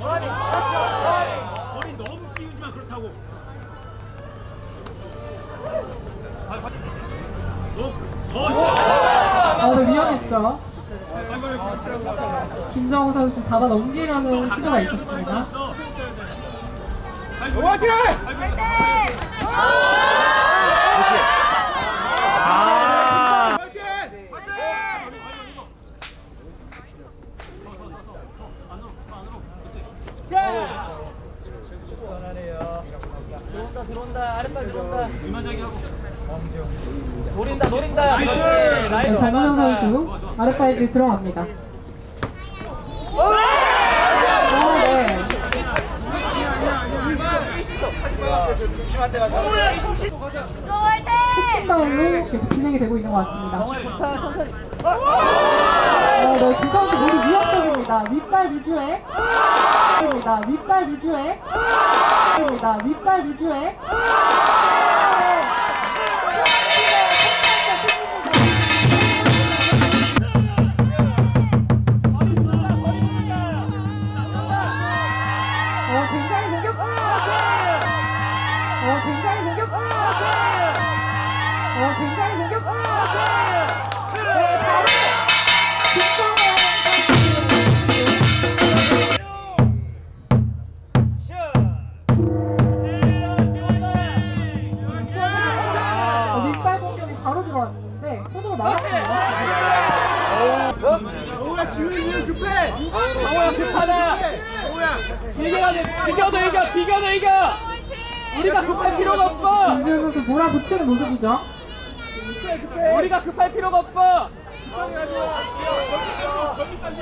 머리 머리. 너무 띄우지만 그렇다고. 아근 위험했죠? 김정우 선수 잡아 넘기려는 시도가 있었습니다. 어, 화이팅! 화이팅! 들어온다 들어온다 아랫발 들어온다 노린다 노린다 그렇지 네, 라이트 잘 정우영 맞았다 선수 아랫발질 들어갑니다. 어, 네. 특징 바울로 계속 진행이 되고 있는 것 같습니다. 어, 네, 두 선수 모두 위협적입니다. 윗발 위주의. 윗발 위주의 입니다. 윗발 위주의 정우야 급하다 가야 돼 비겨도 이겨 비겨도 이겨. 우리가 급할 필요가 없어. 김지훈 선수 몰아붙이는 모습이죠. 우리가 급할 필요가 없어.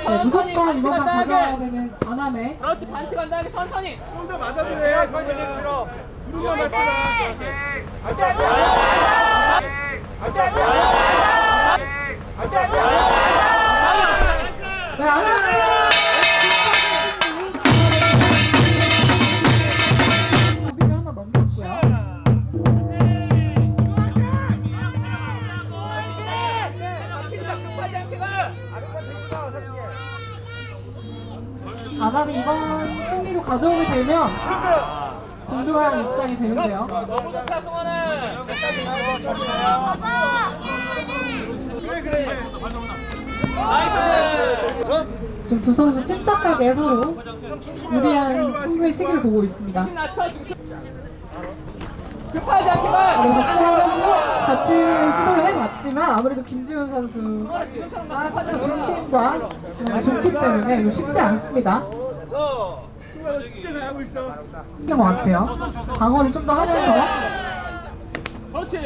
네, 무조건 이것만 간단하게. 가져야 되는 안함에 그렇지 반칙 안 나게 천천히. 좀 더 맞아도 돼 정우야 무릎만 맞지 마 네, 안함이 이번 승리도 가져오게 되면 동등한 입장이 되는데요. 너무 두 선수 침착하게 서로 유리한 승부의 시기를 보고 있습니다. 급하지 선수도 같은 시도를 해봤지만 아무래도 김지훈 선수 지금처럼 아, 좀더 중심과 그다음에 좋기 때문에 좀 쉽지 않습니다. 이긴 것 같아요. 방어를 좀 더 하면서 그렇지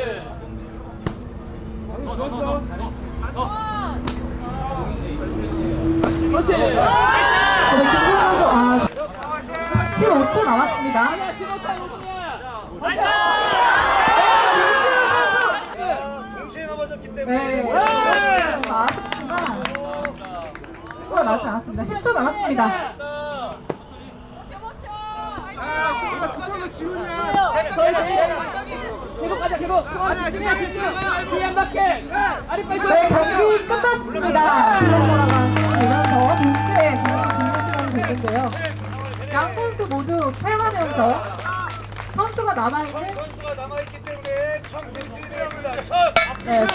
그렇지 어, 네, 김지훈 선수 아 15초 남았습니다. 10초 남았습니다. 양 선수 모두 패하면서 선수가 남아있는 선수가 남아있기 때문에 첫 대승이 되겠습니다. 첫! 네,